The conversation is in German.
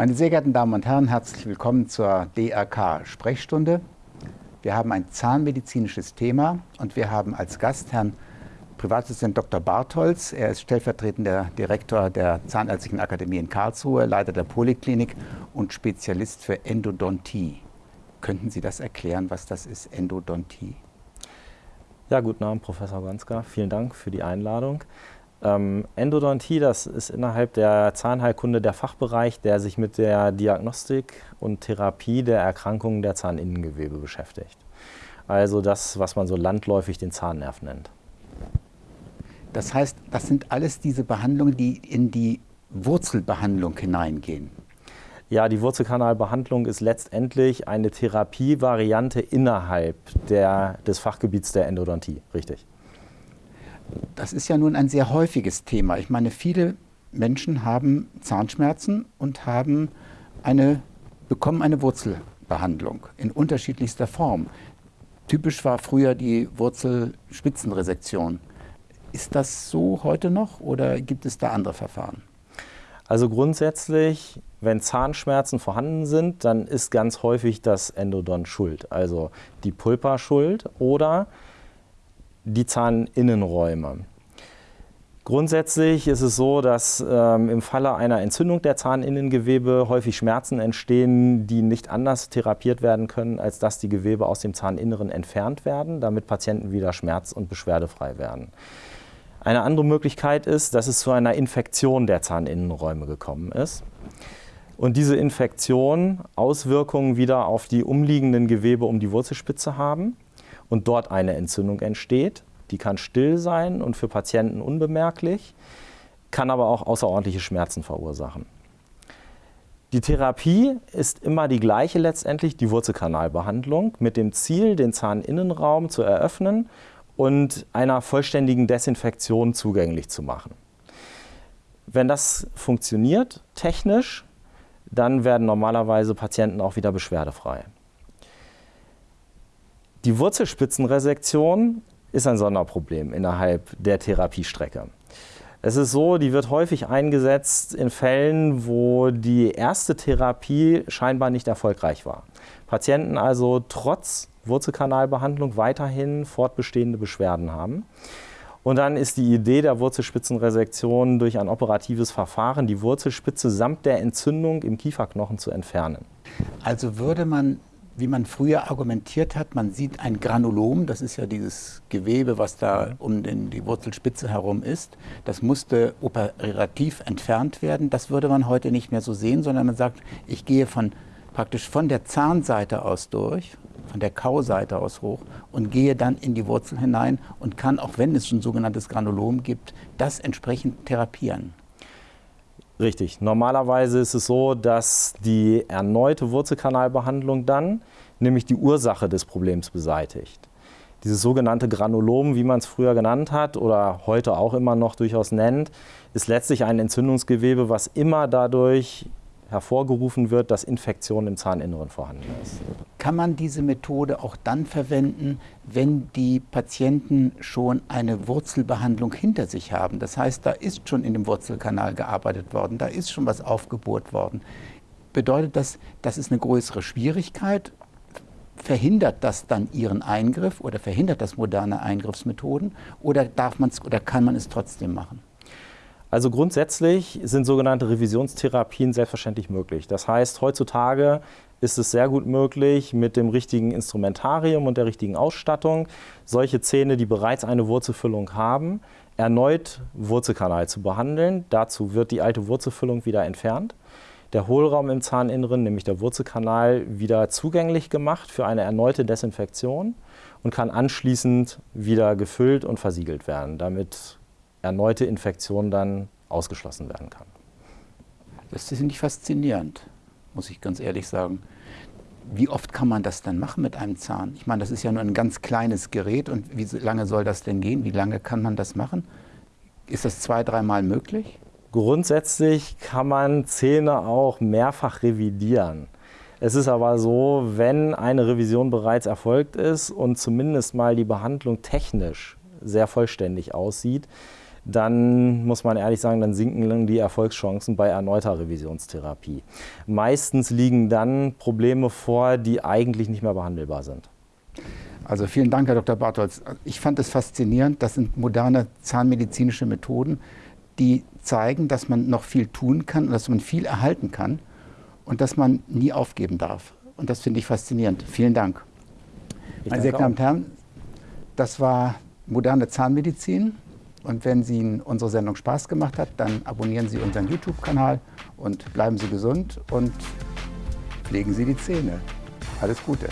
Meine sehr geehrten Damen und Herren, herzlich willkommen zur DRK-Sprechstunde. Wir haben ein zahnmedizinisches Thema und wir haben als Gast Herrn Privatdozent Dr. Bartholz. Er ist stellvertretender Direktor der Zahnärztlichen Akademie in Karlsruhe, Leiter der Poliklinik und Spezialist für Endodontie. Könnten Sie das erklären, was das ist, Endodontie? Ja, guten Abend, Professor Gonska. Vielen Dank für die Einladung. Ähm, Endodontie, das ist innerhalb der Zahnheilkunde der Fachbereich, der sich mit der Diagnostik und Therapie der Erkrankungen der Zahninnengewebe beschäftigt. Also das, was man so landläufig den Zahnnerv nennt. Das heißt, das sind alles diese Behandlungen, die in die Wurzelbehandlung hineingehen. Ja, die Wurzelkanalbehandlung ist letztendlich eine Therapievariante innerhalb der, des Fachgebiets der Endodontie, richtig. Das ist ja nun ein sehr häufiges Thema. Ich meine, viele Menschen haben Zahnschmerzen und haben eine, bekommen eine Wurzelbehandlung in unterschiedlichster Form. Typisch war früher die Wurzelspitzenresektion. Ist das so heute noch oder gibt es da andere Verfahren? Also grundsätzlich, wenn Zahnschmerzen vorhanden sind, dann ist ganz häufig das Endodont schuld. Also die Pulpa schuld oder die Zahninnenräume. Grundsätzlich ist es so, dass ähm, im Falle einer Entzündung der Zahninnengewebe häufig Schmerzen entstehen, die nicht anders therapiert werden können, als dass die Gewebe aus dem Zahninneren entfernt werden, damit Patienten wieder schmerz- und beschwerdefrei werden. Eine andere Möglichkeit ist, dass es zu einer Infektion der Zahninnenräume gekommen ist und diese Infektion Auswirkungen wieder auf die umliegenden Gewebe um die Wurzelspitze haben und dort eine Entzündung entsteht. Die kann still sein und für Patienten unbemerklich, kann aber auch außerordentliche Schmerzen verursachen. Die Therapie ist immer die gleiche letztendlich, die Wurzelkanalbehandlung, mit dem Ziel, den Zahninnenraum zu eröffnen und einer vollständigen Desinfektion zugänglich zu machen. Wenn das funktioniert, technisch, dann werden normalerweise Patienten auch wieder beschwerdefrei. Die Wurzelspitzenresektion ist ein Sonderproblem innerhalb der Therapiestrecke. Es ist so, die wird häufig eingesetzt in Fällen, wo die erste Therapie scheinbar nicht erfolgreich war. Patienten also trotz Wurzelkanalbehandlung weiterhin fortbestehende Beschwerden haben. Und dann ist die Idee der Wurzelspitzenresektion durch ein operatives Verfahren die Wurzelspitze samt der Entzündung im Kieferknochen zu entfernen. Also würde man wie man früher argumentiert hat, man sieht ein Granulom, das ist ja dieses Gewebe, was da um den, die Wurzelspitze herum ist, das musste operativ entfernt werden. Das würde man heute nicht mehr so sehen, sondern man sagt, ich gehe von, praktisch von der Zahnseite aus durch, von der Kauseite aus hoch und gehe dann in die Wurzel hinein und kann, auch wenn es ein sogenanntes Granulom gibt, das entsprechend therapieren. Richtig. Normalerweise ist es so, dass die erneute Wurzelkanalbehandlung dann nämlich die Ursache des Problems beseitigt. Dieses sogenannte Granulom, wie man es früher genannt hat oder heute auch immer noch durchaus nennt, ist letztlich ein Entzündungsgewebe, was immer dadurch hervorgerufen wird, dass Infektion im Zahninneren vorhanden ist. Kann man diese Methode auch dann verwenden, wenn die Patienten schon eine Wurzelbehandlung hinter sich haben? Das heißt, da ist schon in dem Wurzelkanal gearbeitet worden, da ist schon was aufgebohrt worden. Bedeutet das, das ist eine größere Schwierigkeit? Verhindert das dann Ihren Eingriff oder verhindert das moderne Eingriffsmethoden oder, darf man's, oder kann man es trotzdem machen? Also grundsätzlich sind sogenannte Revisionstherapien selbstverständlich möglich. Das heißt, heutzutage ist es sehr gut möglich, mit dem richtigen Instrumentarium und der richtigen Ausstattung solche Zähne, die bereits eine Wurzelfüllung haben, erneut Wurzelkanal zu behandeln. Dazu wird die alte Wurzelfüllung wieder entfernt. Der Hohlraum im Zahninneren, nämlich der Wurzelkanal, wieder zugänglich gemacht für eine erneute Desinfektion und kann anschließend wieder gefüllt und versiegelt werden. Damit erneute Infektion dann ausgeschlossen werden kann. Das ist nicht faszinierend, muss ich ganz ehrlich sagen. Wie oft kann man das dann machen mit einem Zahn? Ich meine, das ist ja nur ein ganz kleines Gerät und wie lange soll das denn gehen? Wie lange kann man das machen? Ist das zwei, dreimal möglich? Grundsätzlich kann man Zähne auch mehrfach revidieren. Es ist aber so, wenn eine Revision bereits erfolgt ist und zumindest mal die Behandlung technisch sehr vollständig aussieht, dann muss man ehrlich sagen, dann sinken die Erfolgschancen bei erneuter Revisionstherapie. Meistens liegen dann Probleme vor, die eigentlich nicht mehr behandelbar sind. Also vielen Dank, Herr Dr. Bartholz. Ich fand es faszinierend. Das sind moderne zahnmedizinische Methoden, die zeigen, dass man noch viel tun kann und dass man viel erhalten kann und dass man nie aufgeben darf. Und das finde ich faszinierend. Vielen Dank. Ich Meine sehr Damen und Herren, das war moderne Zahnmedizin. Und wenn Ihnen unsere Sendung Spaß gemacht hat, dann abonnieren Sie unseren YouTube-Kanal und bleiben Sie gesund und pflegen Sie die Zähne. Alles Gute.